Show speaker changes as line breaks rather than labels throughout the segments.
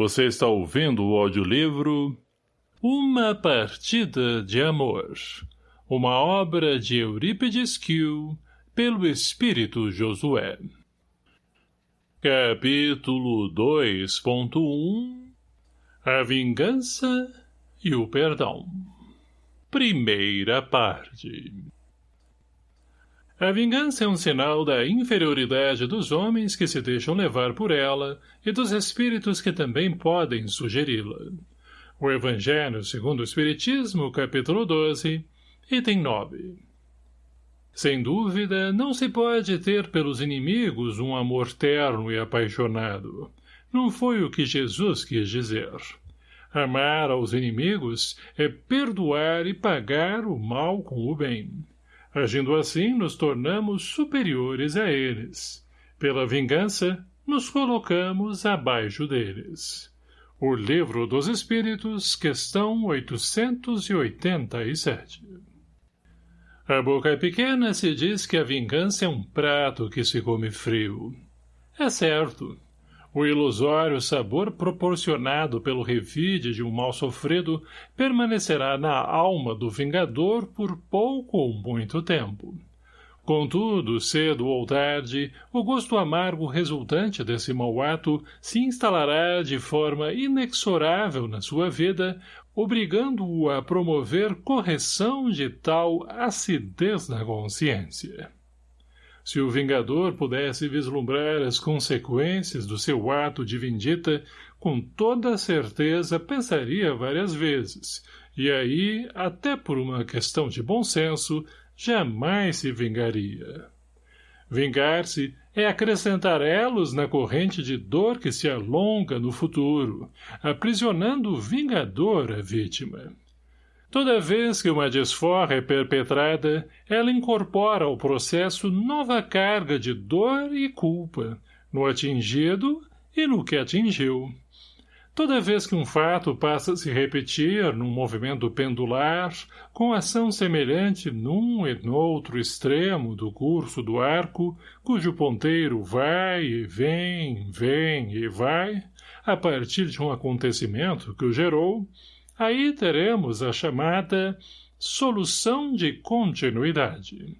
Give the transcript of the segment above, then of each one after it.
Você está ouvindo o audiolivro Uma Partida de Amor, uma obra de Eurípides Kiel, pelo Espírito Josué. Capítulo 2.1 A Vingança e o Perdão Primeira parte a vingança é um sinal da inferioridade dos homens que se deixam levar por ela e dos espíritos que também podem sugeri-la. O Evangelho segundo o Espiritismo, capítulo 12, item 9. Sem dúvida, não se pode ter pelos inimigos um amor terno e apaixonado. Não foi o que Jesus quis dizer. Amar aos inimigos é perdoar e pagar o mal com o bem. Agindo assim, nos tornamos superiores a eles. Pela vingança, nos colocamos abaixo deles. O Livro dos Espíritos, questão 887. A boca é pequena se diz que a vingança é um prato que se come frio. É certo. O ilusório sabor proporcionado pelo revide de um mal sofrido permanecerá na alma do vingador por pouco ou muito tempo. Contudo, cedo ou tarde, o gosto amargo resultante desse mau ato se instalará de forma inexorável na sua vida, obrigando-o a promover correção de tal acidez na consciência. Se o Vingador pudesse vislumbrar as consequências do seu ato de vendita, com toda certeza pensaria várias vezes, e aí, até por uma questão de bom senso, jamais se vingaria. Vingar-se é acrescentar elos na corrente de dor que se alonga no futuro, aprisionando o vingador a vítima. Toda vez que uma desforra é perpetrada, ela incorpora ao processo nova carga de dor e culpa, no atingido e no que atingiu. Toda vez que um fato passa a se repetir num movimento pendular, com ação semelhante num e noutro extremo do curso do arco, cujo ponteiro vai e vem, vem e vai, a partir de um acontecimento que o gerou, Aí teremos a chamada solução de continuidade.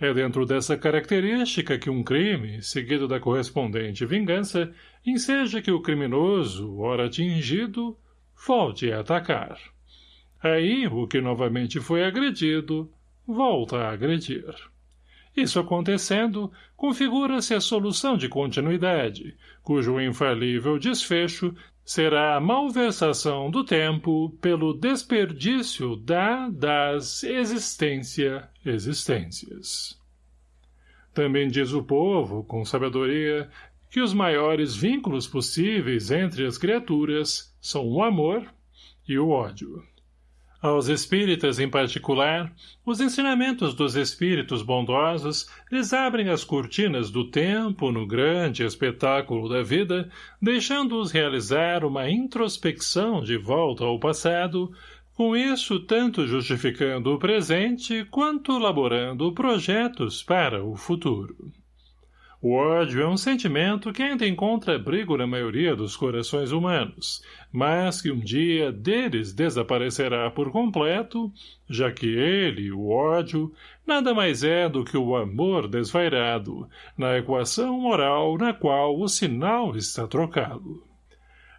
É dentro dessa característica que um crime, seguido da correspondente vingança, enseja que o criminoso, ora atingido, volte a atacar. Aí, o que novamente foi agredido, volta a agredir. Isso acontecendo, configura-se a solução de continuidade, cujo infalível desfecho será a malversação do tempo pelo desperdício da, das, existência, existências. Também diz o povo, com sabedoria, que os maiores vínculos possíveis entre as criaturas são o amor e o ódio. Aos espíritas em particular, os ensinamentos dos espíritos bondosos lhes abrem as cortinas do tempo no grande espetáculo da vida, deixando-os realizar uma introspecção de volta ao passado, com isso tanto justificando o presente quanto elaborando projetos para o futuro. O ódio é um sentimento que ainda encontra abrigo na maioria dos corações humanos, mas que um dia deles desaparecerá por completo, já que ele, o ódio, nada mais é do que o amor desvairado, na equação moral na qual o sinal está trocado.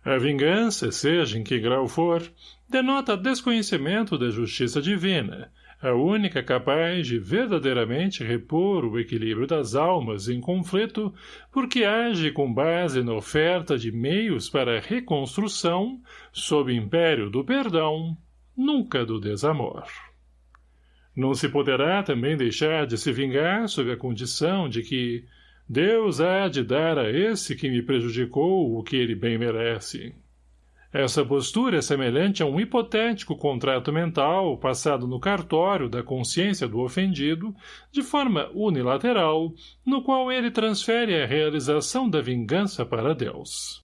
A vingança, seja em que grau for, denota desconhecimento da justiça divina, a única capaz de verdadeiramente repor o equilíbrio das almas em conflito, porque age com base na oferta de meios para reconstrução, sob império do perdão, nunca do desamor. Não se poderá também deixar de se vingar sob a condição de que Deus há de dar a esse que me prejudicou o que ele bem merece. Essa postura é semelhante a um hipotético contrato mental passado no cartório da consciência do ofendido, de forma unilateral, no qual ele transfere a realização da vingança para Deus.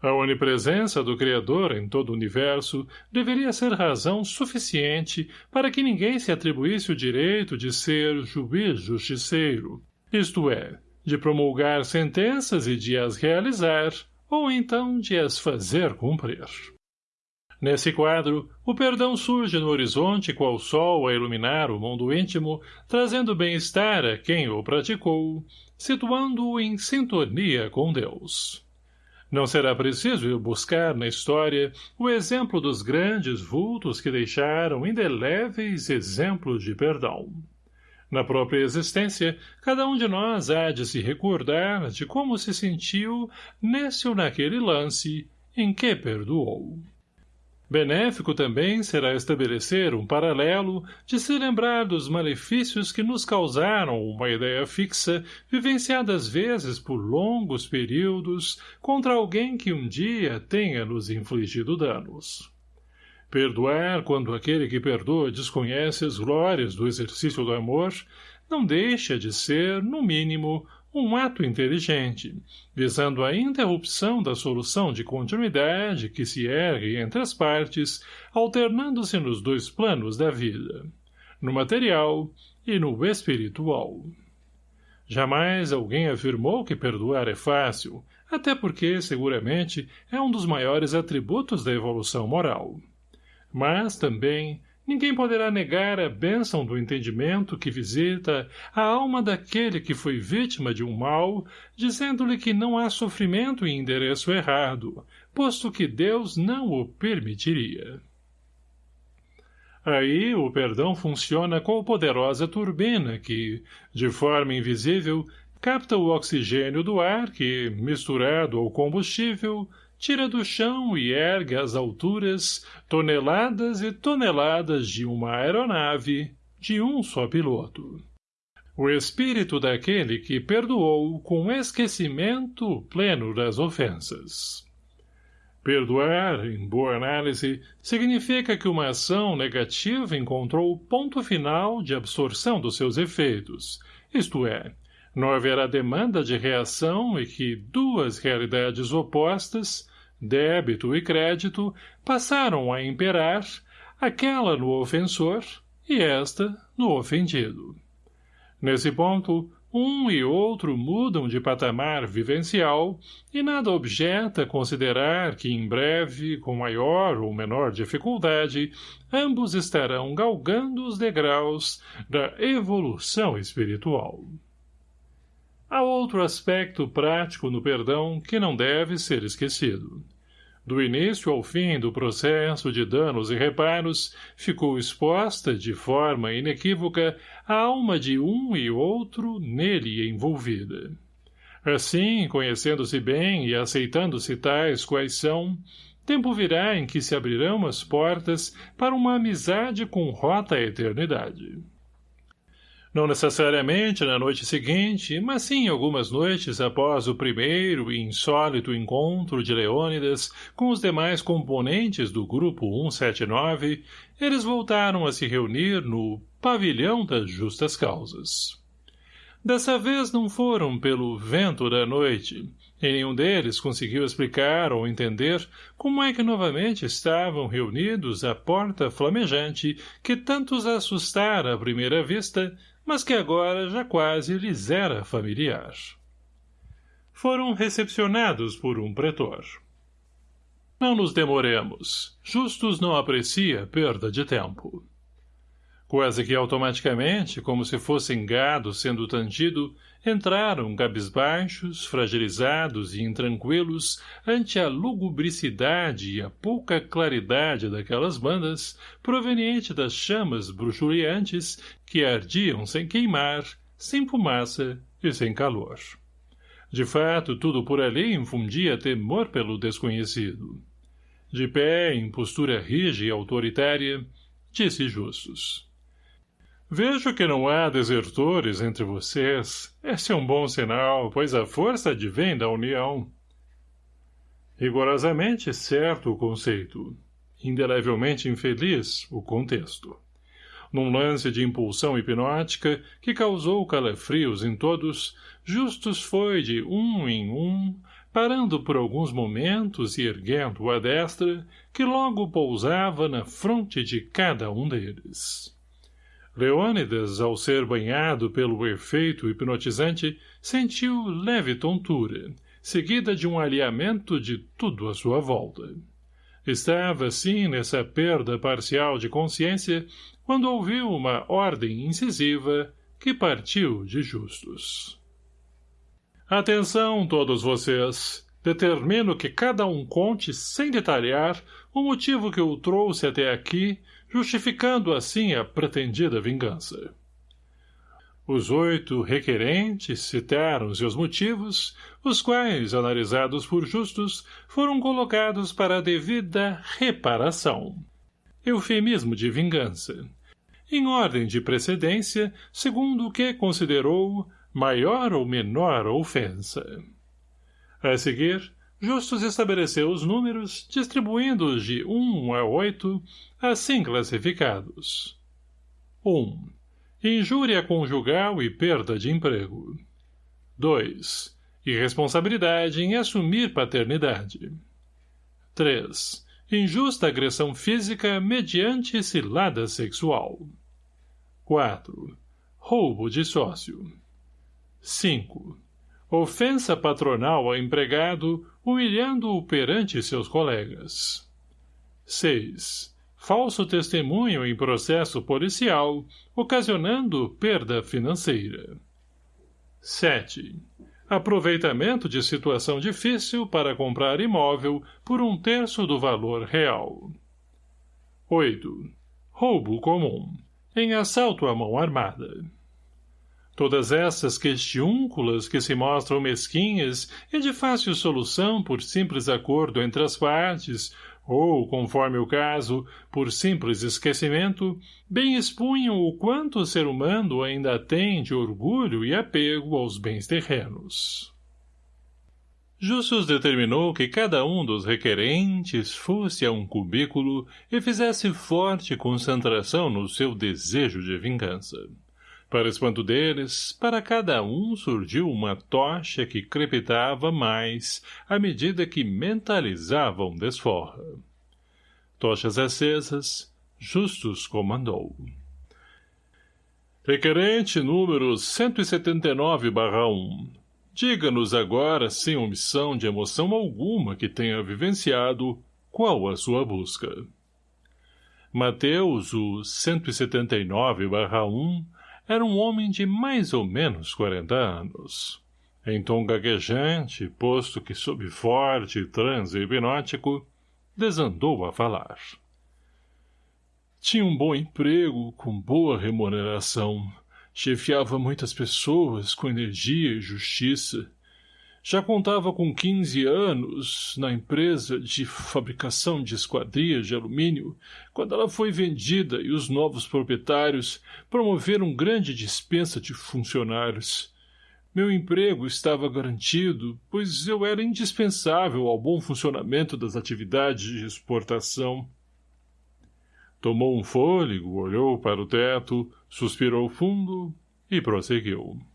A onipresença do Criador em todo o universo deveria ser razão suficiente para que ninguém se atribuísse o direito de ser juiz justiceiro, isto é, de promulgar sentenças e de as realizar, ou então de as fazer cumprir. Nesse quadro, o perdão surge no horizonte qual sol a iluminar o mundo íntimo, trazendo bem-estar a quem o praticou, situando-o em sintonia com Deus. Não será preciso ir buscar na história o exemplo dos grandes vultos que deixaram indeléveis exemplos de perdão. Na própria existência, cada um de nós há de se recordar de como se sentiu nesse ou naquele lance em que perdoou. Benéfico também será estabelecer um paralelo de se lembrar dos malefícios que nos causaram uma ideia fixa, vivenciada às vezes por longos períodos, contra alguém que um dia tenha nos infligido danos. Perdoar quando aquele que perdoa desconhece as glórias do exercício do amor, não deixa de ser, no mínimo, um ato inteligente, visando a interrupção da solução de continuidade que se ergue entre as partes, alternando-se nos dois planos da vida, no material e no espiritual. Jamais alguém afirmou que perdoar é fácil, até porque, seguramente, é um dos maiores atributos da evolução moral. Mas, também, Ninguém poderá negar a bênção do entendimento que visita a alma daquele que foi vítima de um mal, dizendo-lhe que não há sofrimento em endereço errado, posto que Deus não o permitiria. Aí o perdão funciona como poderosa turbina que, de forma invisível, capta o oxigênio do ar que, misturado ao combustível, tira do chão e ergue às alturas toneladas e toneladas de uma aeronave de um só piloto. O espírito daquele que perdoou com esquecimento pleno das ofensas. Perdoar, em boa análise, significa que uma ação negativa encontrou o ponto final de absorção dos seus efeitos, isto é, não haverá demanda de reação e que duas realidades opostas, débito e crédito, passaram a imperar, aquela no ofensor e esta no ofendido. Nesse ponto, um e outro mudam de patamar vivencial e nada objeta considerar que em breve, com maior ou menor dificuldade, ambos estarão galgando os degraus da evolução espiritual. Há outro aspecto prático no perdão que não deve ser esquecido. Do início ao fim do processo de danos e reparos, ficou exposta, de forma inequívoca, a alma de um e outro nele envolvida. Assim, conhecendo-se bem e aceitando-se tais quais são, tempo virá em que se abrirão as portas para uma amizade com rota à eternidade. Não necessariamente na noite seguinte, mas sim algumas noites após o primeiro e insólito encontro de Leônidas com os demais componentes do Grupo 179, eles voltaram a se reunir no Pavilhão das Justas Causas. Dessa vez não foram pelo vento da noite, e nenhum deles conseguiu explicar ou entender como é que novamente estavam reunidos à porta flamejante que tantos assustara à primeira vista mas que agora já quase lhes era familiar. Foram recepcionados por um pretor. Não nos demoremos. Justus não aprecia perda de tempo. Quase que automaticamente, como se fossem gado sendo tangido, entraram cabisbaixos, fragilizados e intranquilos ante a lugubricidade e a pouca claridade daquelas bandas, proveniente das chamas bruxuleantes que ardiam sem queimar, sem fumaça e sem calor. De fato, tudo por ali infundia temor pelo desconhecido. De pé, em postura rígida e autoritária, disse Justus. Vejo que não há desertores entre vocês. Esse é um bom sinal, pois a força advém da união. Rigorosamente certo o conceito. Indelevelmente infeliz o contexto. Num lance de impulsão hipnótica que causou calafrios em todos, Justus foi de um em um, parando por alguns momentos e erguendo a destra, que logo pousava na fronte de cada um deles. Leônidas, ao ser banhado pelo efeito hipnotizante, sentiu leve tontura, seguida de um alinhamento de tudo à sua volta. Estava, sim, nessa perda parcial de consciência, quando ouviu uma ordem incisiva que partiu de justos. Atenção, todos vocês! Determino que cada um conte, sem detalhar, o motivo que o trouxe até aqui, justificando assim a pretendida vingança. Os oito requerentes citaram seus motivos, os quais, analisados por justos, foram colocados para a devida reparação. Eufemismo de vingança. Em ordem de precedência, segundo o que considerou maior ou menor ofensa. A seguir, Justus estabeleceu os números, distribuindo-os de 1 a 8, assim classificados. 1. Injúria conjugal e perda de emprego. 2. Irresponsabilidade em assumir paternidade. 3. Injusta agressão física mediante cilada sexual. 4. Roubo de sócio. 5. Ofensa patronal ao empregado, humilhando-o perante seus colegas. 6. Falso testemunho em processo policial, ocasionando perda financeira. 7. Aproveitamento de situação difícil para comprar imóvel por um terço do valor real. 8. Roubo comum, em assalto à mão armada. Todas essas questiúnculas que se mostram mesquinhas e de fácil solução por simples acordo entre as partes, ou, conforme o caso, por simples esquecimento, bem expunham o quanto o ser humano ainda tem de orgulho e apego aos bens terrenos. Justus determinou que cada um dos requerentes fosse a um cubículo e fizesse forte concentração no seu desejo de vingança. Para espanto deles, para cada um surgiu uma tocha que crepitava mais à medida que mentalizavam desforra. Tochas acesas, Justus comandou. Requerente número 179-1. Diga-nos agora, sem omissão de emoção alguma que tenha vivenciado, qual a sua busca. Mateus, o 179-1, era um homem de mais ou menos quarenta anos. Em tom gaguejante, posto que sob forte transe hipnótico, desandou a falar. Tinha um bom emprego, com boa remuneração. Chefiava muitas pessoas com energia e justiça. Já contava com 15 anos na empresa de fabricação de esquadrias de alumínio, quando ela foi vendida e os novos proprietários promoveram grande dispensa de funcionários. Meu emprego estava garantido, pois eu era indispensável ao bom funcionamento das atividades de exportação. Tomou um fôlego, olhou para o teto, suspirou fundo e prosseguiu.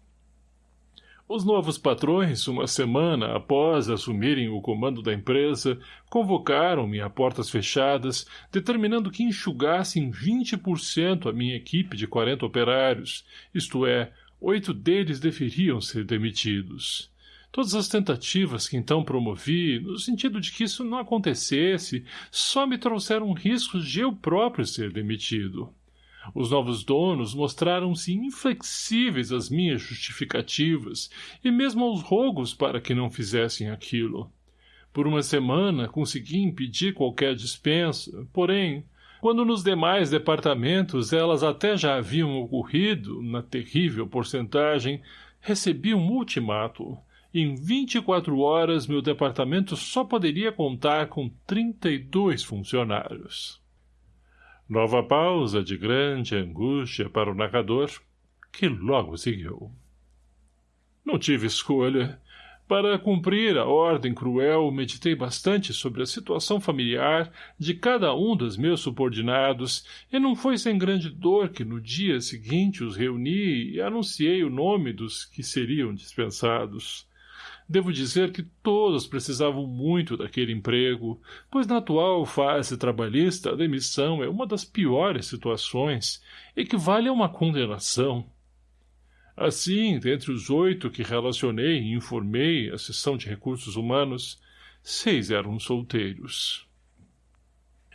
Os novos patrões, uma semana após assumirem o comando da empresa, convocaram-me a portas fechadas, determinando que enxugassem 20% a minha equipe de 40 operários, isto é, oito deles deveriam ser demitidos. Todas as tentativas que então promovi, no sentido de que isso não acontecesse, só me trouxeram riscos de eu próprio ser demitido. Os novos donos mostraram-se inflexíveis às minhas justificativas e mesmo aos rogos para que não fizessem aquilo. Por uma semana consegui impedir qualquer dispensa, porém, quando nos demais departamentos elas até já haviam ocorrido, na terrível porcentagem, recebi um ultimato. Em 24 horas meu departamento só poderia contar com 32 funcionários. Nova pausa de grande angústia para o narrador, que logo seguiu. Não tive escolha. Para cumprir a ordem cruel, meditei bastante sobre a situação familiar de cada um dos meus subordinados, e não foi sem grande dor que no dia seguinte os reuni e anunciei o nome dos que seriam dispensados. Devo dizer que todos precisavam muito daquele emprego, pois na atual fase trabalhista a demissão é uma das piores situações, equivale a uma condenação. Assim, dentre os oito que relacionei e informei a seção de recursos humanos, seis eram solteiros.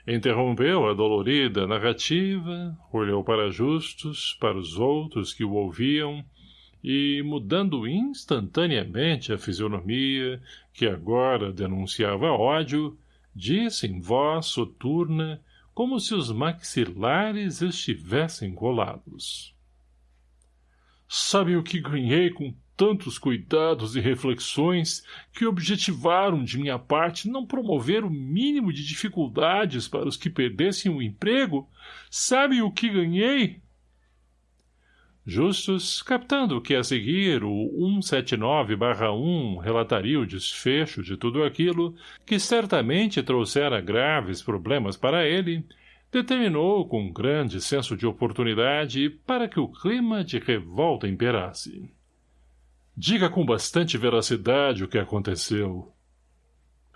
Interrompeu a dolorida narrativa, olhou para Justus, para os outros que o ouviam, e, mudando instantaneamente a fisionomia, que agora denunciava ódio, disse em voz soturna, como se os maxilares estivessem colados. Sabe o que ganhei com tantos cuidados e reflexões que objetivaram de minha parte não promover o mínimo de dificuldades para os que perdessem o emprego? Sabe o que ganhei? Justus, captando que a seguir o 179-1 relataria o desfecho de tudo aquilo, que certamente trouxera graves problemas para ele, determinou com grande senso de oportunidade para que o clima de revolta imperasse. Diga com bastante veracidade o que aconteceu.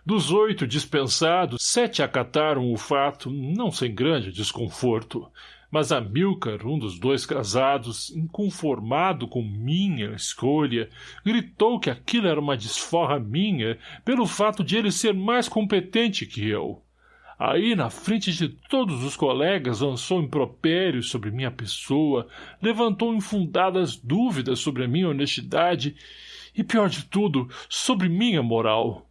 Dos oito dispensados, sete acataram o fato, não sem grande desconforto, mas Amilcar, um dos dois casados, inconformado com minha escolha, gritou que aquilo era uma desforra minha pelo fato de ele ser mais competente que eu. Aí, na frente de todos os colegas, lançou impropérios sobre minha pessoa, levantou infundadas dúvidas sobre a minha honestidade e, pior de tudo, sobre minha moral.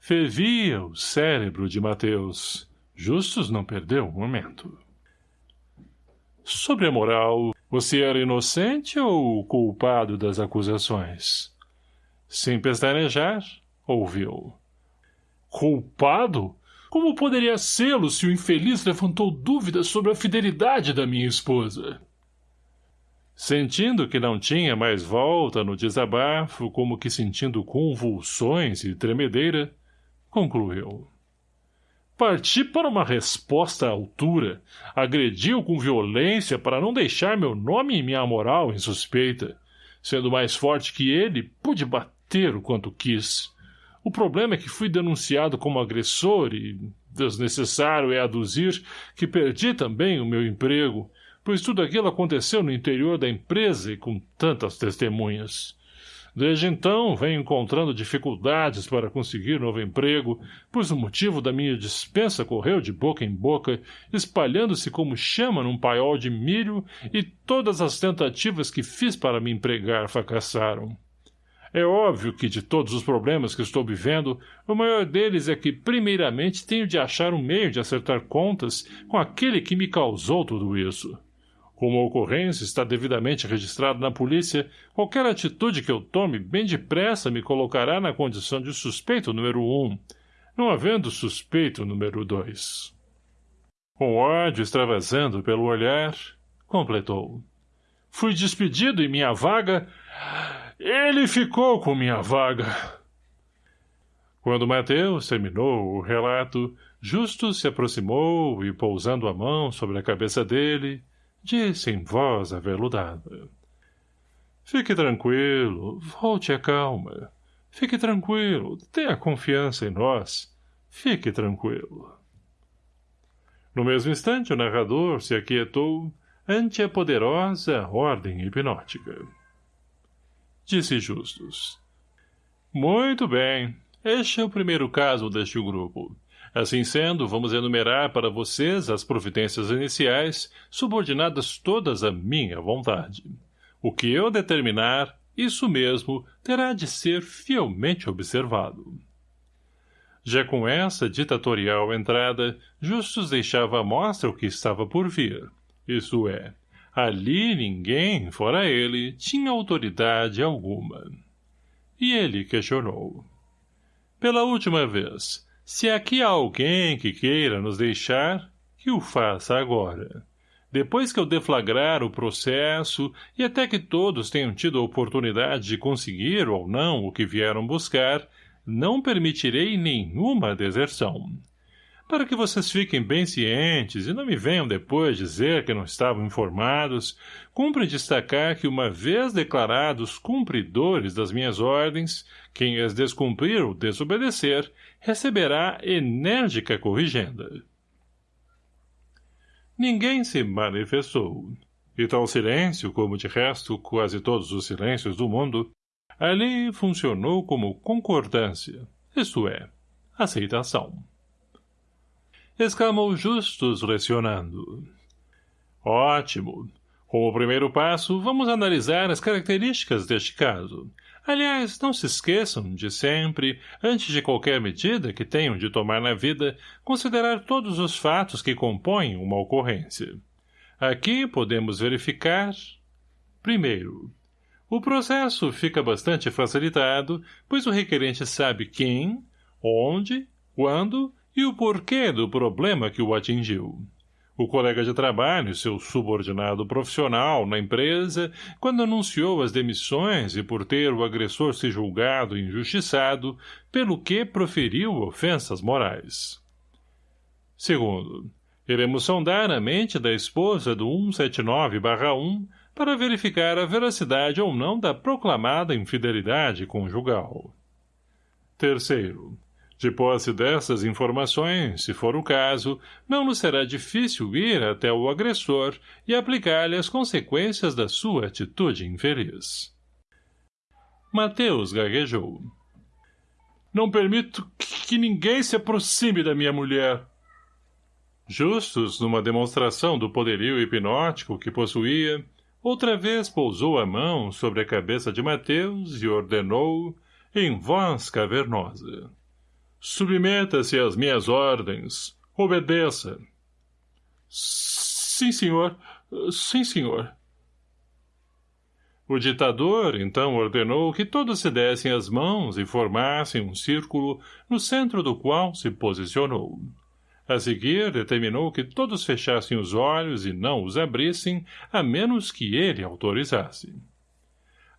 Fervia o cérebro de Mateus. Justus não perdeu um momento. Sobre a moral, você era inocente ou culpado das acusações? Sem pestanejar, ouviu. Culpado? Como poderia sê-lo se o infeliz levantou dúvidas sobre a fidelidade da minha esposa? Sentindo que não tinha mais volta no desabafo, como que sentindo convulsões e tremedeira, concluiu. Parti para uma resposta à altura. Agrediu com violência para não deixar meu nome e minha moral em suspeita. Sendo mais forte que ele, pude bater o quanto quis. O problema é que fui denunciado como agressor e desnecessário é aduzir que perdi também o meu emprego, pois tudo aquilo aconteceu no interior da empresa e com tantas testemunhas. Desde então, venho encontrando dificuldades para conseguir novo emprego, pois o motivo da minha dispensa correu de boca em boca, espalhando-se como chama num paiol de milho, e todas as tentativas que fiz para me empregar fracassaram. É óbvio que, de todos os problemas que estou vivendo, o maior deles é que, primeiramente, tenho de achar um meio de acertar contas com aquele que me causou tudo isso. Como a ocorrência está devidamente registrada na polícia, qualquer atitude que eu tome bem depressa me colocará na condição de suspeito número um, não havendo suspeito número dois. Com ódio extravasando pelo olhar, completou. Fui despedido e minha vaga... Ele ficou com minha vaga. Quando Mateus terminou o relato, Justo se aproximou e, pousando a mão sobre a cabeça dele, disse em voz aveludada. Fique tranquilo, volte a calma. Fique tranquilo, tenha confiança em nós. Fique tranquilo. No mesmo instante, o narrador se aquietou ante a poderosa ordem hipnótica. Disse Justus. Muito bem. Este é o primeiro caso deste grupo. Assim sendo, vamos enumerar para vocês as providências iniciais, subordinadas todas à minha vontade. O que eu determinar, isso mesmo, terá de ser fielmente observado. Já com essa ditatorial entrada, Justus deixava à mostra o que estava por vir. Isso é, ali ninguém, fora ele, tinha autoridade alguma. E ele questionou. Pela última vez, se aqui há alguém que queira nos deixar, que o faça agora. Depois que eu deflagrar o processo, e até que todos tenham tido a oportunidade de conseguir ou não o que vieram buscar, não permitirei nenhuma deserção. Para que vocês fiquem bem cientes e não me venham depois dizer que não estavam informados, cumpre destacar que uma vez declarados cumpridores das minhas ordens, quem as descumprir ou desobedecer, receberá enérgica corrigenda. Ninguém se manifestou. E tal silêncio, como de resto quase todos os silêncios do mundo, ali funcionou como concordância, isto é, aceitação. Exclamou Justus lecionando. Ótimo. Como primeiro passo, vamos analisar as características deste caso. Aliás, não se esqueçam de sempre, antes de qualquer medida que tenham de tomar na vida, considerar todos os fatos que compõem uma ocorrência. Aqui podemos verificar... Primeiro, o processo fica bastante facilitado, pois o requerente sabe quem, onde, quando e o porquê do problema que o atingiu. O colega de trabalho, seu subordinado profissional na empresa, quando anunciou as demissões e por ter o agressor se julgado injustiçado, pelo que proferiu ofensas morais. Segundo, iremos sondar a mente da esposa do 179-1 para verificar a veracidade ou não da proclamada infidelidade conjugal. Terceiro, de posse dessas informações, se for o caso, não nos será difícil ir até o agressor e aplicar-lhe as consequências da sua atitude infeliz. Mateus gaguejou. Não permito que ninguém se aproxime da minha mulher. Justus, numa demonstração do poderio hipnótico que possuía, outra vez pousou a mão sobre a cabeça de Mateus e ordenou, em voz cavernosa. Submeta-se às minhas ordens. Obedeça. Sim, senhor. Sim, senhor. O ditador, então, ordenou que todos se dessem as mãos e formassem um círculo, no centro do qual se posicionou. A seguir, determinou que todos fechassem os olhos e não os abrissem, a menos que ele autorizasse.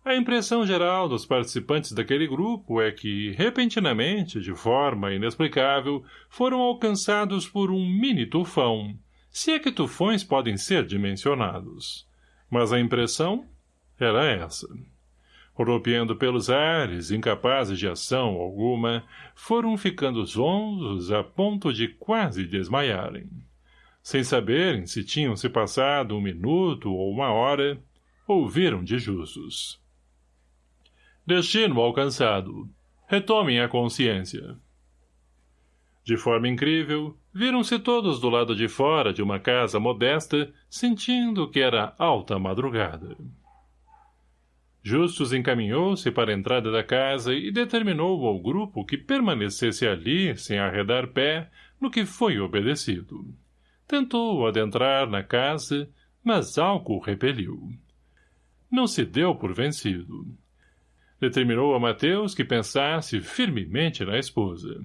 A impressão geral dos participantes daquele grupo é que, repentinamente, de forma inexplicável, foram alcançados por um mini-tufão, se é que tufões podem ser dimensionados. Mas a impressão era essa. Rodopiando pelos ares, incapazes de ação alguma, foram ficando zonzos a ponto de quase desmaiarem. Sem saberem se tinham se passado um minuto ou uma hora, ouviram de Justus. Destino alcançado. Retomem a consciência. De forma incrível, viram-se todos do lado de fora de uma casa modesta, sentindo que era alta madrugada. Justus encaminhou-se para a entrada da casa e determinou ao grupo que permanecesse ali, sem arredar pé, no que foi obedecido. Tentou adentrar na casa, mas algo o repeliu. Não se deu por vencido. Determinou a Mateus que pensasse firmemente na esposa.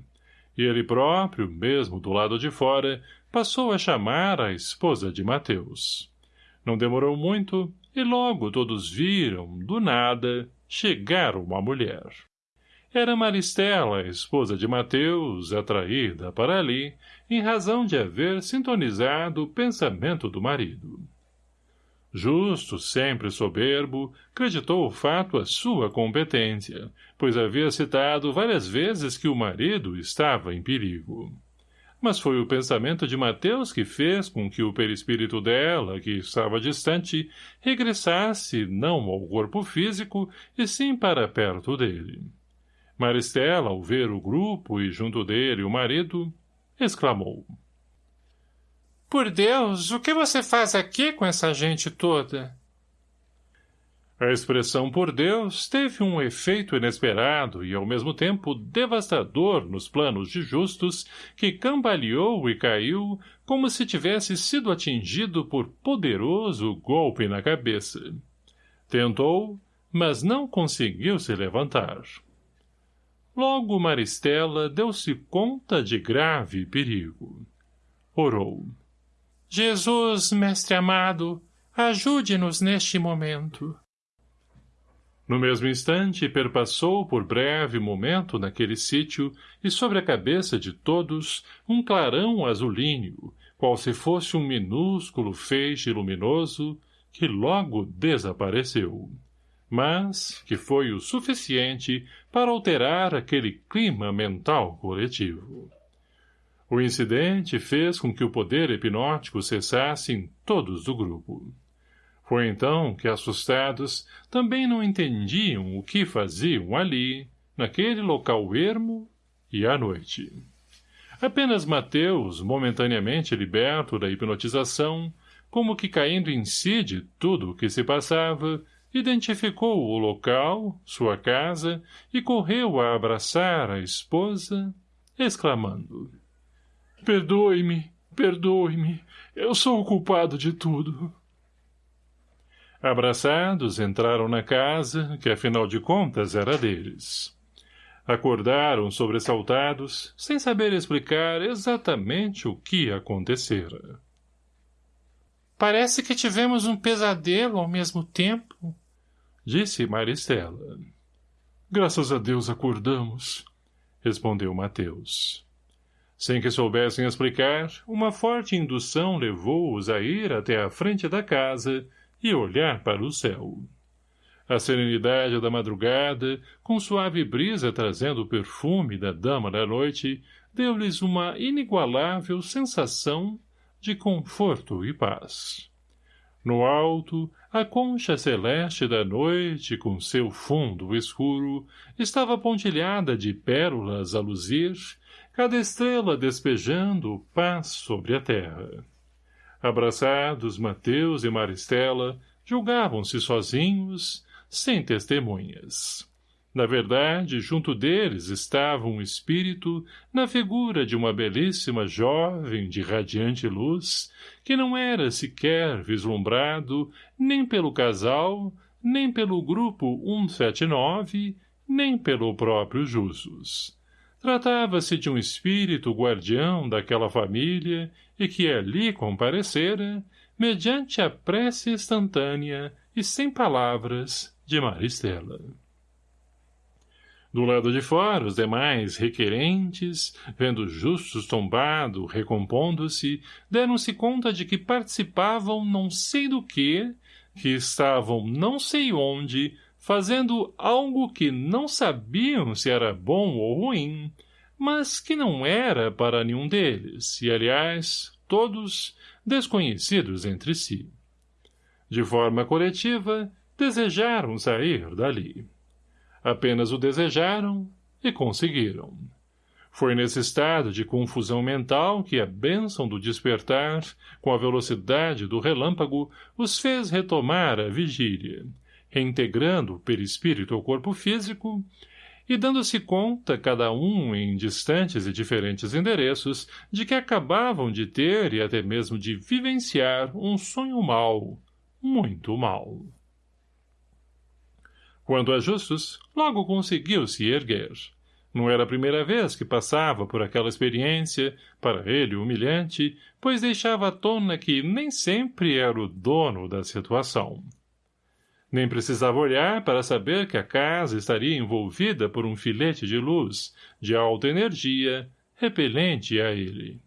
E ele próprio, mesmo do lado de fora, passou a chamar a esposa de Mateus. Não demorou muito, e logo todos viram, do nada, chegar uma mulher. Era Maristela, esposa de Mateus, atraída para ali, em razão de haver sintonizado o pensamento do marido. Justo, sempre soberbo, creditou o fato à sua competência, pois havia citado várias vezes que o marido estava em perigo mas foi o pensamento de Mateus que fez com que o perispírito dela, que estava distante, regressasse não ao corpo físico, e sim para perto dele. Maristela, ao ver o grupo e junto dele o marido, exclamou. — Por Deus, o que você faz aqui com essa gente toda? A expressão por Deus teve um efeito inesperado e, ao mesmo tempo, devastador nos planos de Justus, que cambaleou e caiu como se tivesse sido atingido por poderoso golpe na cabeça. Tentou, mas não conseguiu se levantar. Logo Maristela deu-se conta de grave perigo. Orou. Jesus, mestre amado, ajude-nos neste momento. No mesmo instante, perpassou por breve momento naquele sítio e sobre a cabeça de todos um clarão azulíneo, qual se fosse um minúsculo feixe luminoso, que logo desapareceu. Mas que foi o suficiente para alterar aquele clima mental coletivo. O incidente fez com que o poder hipnótico cessasse em todos do grupo. Foi então que, assustados, também não entendiam o que faziam ali, naquele local ermo e à noite. Apenas Mateus, momentaneamente liberto da hipnotização, como que caindo em si de tudo o que se passava, identificou o local, sua casa, e correu a abraçar a esposa, exclamando Perdoe-me, perdoe-me, eu sou o culpado de tudo. Abraçados, entraram na casa, que afinal de contas era deles. Acordaram sobressaltados, sem saber explicar exatamente o que acontecera.
Parece que tivemos um pesadelo ao mesmo tempo,
disse Maristela. Graças a Deus acordamos, respondeu Mateus. Sem que soubessem explicar, uma forte indução levou-os a ir até a frente da casa e olhar para o céu. A serenidade da madrugada, com suave brisa trazendo o perfume da dama da noite, deu-lhes uma inigualável sensação de conforto e paz. No alto, a concha celeste da noite, com seu fundo escuro, estava pontilhada de pérolas a luzir, cada estrela despejando paz sobre a terra. Abraçados Mateus e Maristela, julgavam-se sozinhos, sem testemunhas. Na verdade, junto deles estava um espírito na figura de uma belíssima jovem de radiante luz, que não era sequer vislumbrado nem pelo casal, nem pelo grupo 179, nem pelo próprio Jusos. Tratava-se de um espírito guardião daquela família e que ali comparecera, mediante a prece instantânea e sem palavras de Maristela. Do lado de fora, os demais requerentes, vendo justos tombado, recompondo-se, deram-se conta de que participavam não sei do que, que estavam não sei onde, fazendo algo que não sabiam se era bom ou ruim, mas que não era para nenhum deles, e, aliás, todos desconhecidos entre si. De forma coletiva, desejaram sair dali. Apenas o desejaram e conseguiram. Foi nesse estado de confusão mental que a bênção do despertar, com a velocidade do relâmpago, os fez retomar a vigília, reintegrando o perispírito ao corpo físico e dando-se conta, cada um em distantes e diferentes endereços, de que acabavam de ter e até mesmo de vivenciar um sonho mau, muito mau. Quanto a Justus, logo conseguiu se erguer. Não era a primeira vez que passava por aquela experiência, para ele humilhante, pois deixava à tona que nem sempre era o dono da situação. Nem precisava olhar para saber que a casa estaria envolvida por um filete de luz, de alta energia, repelente a ele.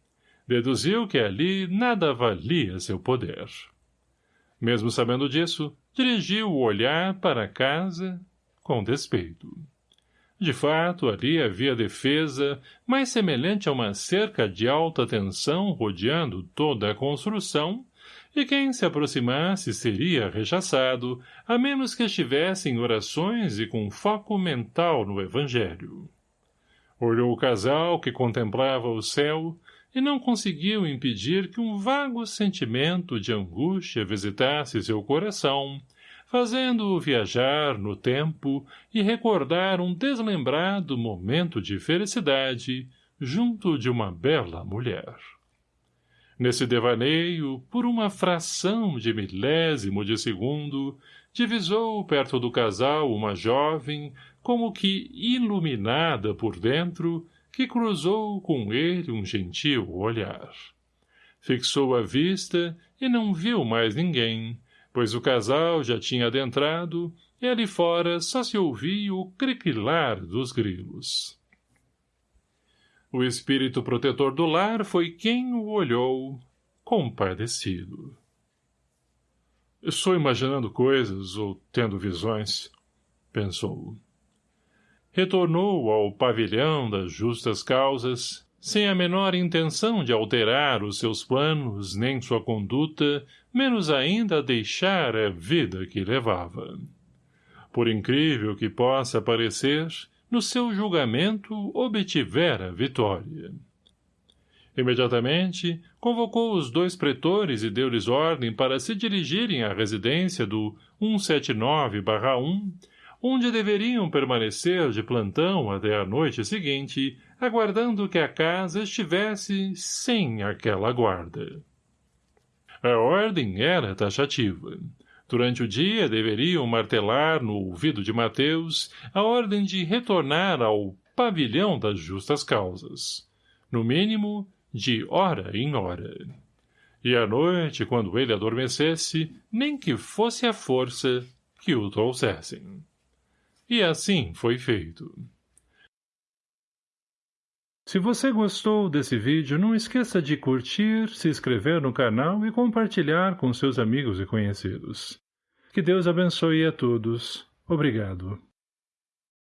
Deduziu que ali nada valia seu poder. Mesmo sabendo disso, dirigiu o olhar para a casa com despeito. De fato, ali havia defesa, mais semelhante a uma cerca de alta tensão rodeando toda a construção, e quem se aproximasse seria rechaçado, a menos que estivesse em orações e com foco mental no Evangelho. Olhou o casal que contemplava o céu, e não conseguiu impedir que um vago sentimento de angústia visitasse seu coração, fazendo-o viajar no tempo e recordar um deslembrado momento de felicidade junto de uma bela mulher. Nesse devaneio, por uma fração de milésimo de segundo, divisou perto do casal uma jovem, como que iluminada por dentro, que cruzou com ele um gentil olhar. Fixou a vista e não viu mais ninguém, pois o casal já tinha adentrado e ali fora só se ouvia o crequilar dos grilos. O espírito protetor do lar foi quem o olhou, compadecido. Estou imaginando coisas ou tendo visões, pensou retornou ao pavilhão das justas causas, sem a menor intenção de alterar os seus planos nem sua conduta, menos ainda deixar a vida que levava. Por incrível que possa parecer, no seu julgamento obtivera vitória. Imediatamente, convocou os dois pretores e deu-lhes ordem para se dirigirem à residência do 179-1, onde deveriam permanecer de plantão até a noite seguinte, aguardando que a casa estivesse sem aquela guarda. A ordem era taxativa. Durante o dia deveriam martelar no ouvido de Mateus a ordem de retornar ao pavilhão das justas causas. No mínimo, de hora em hora. E à noite, quando ele adormecesse, nem que fosse a força que o trouxessem. E assim foi feito. Se você gostou desse vídeo, não esqueça de curtir, se inscrever no canal e compartilhar com seus amigos e conhecidos. Que Deus abençoe a todos. Obrigado.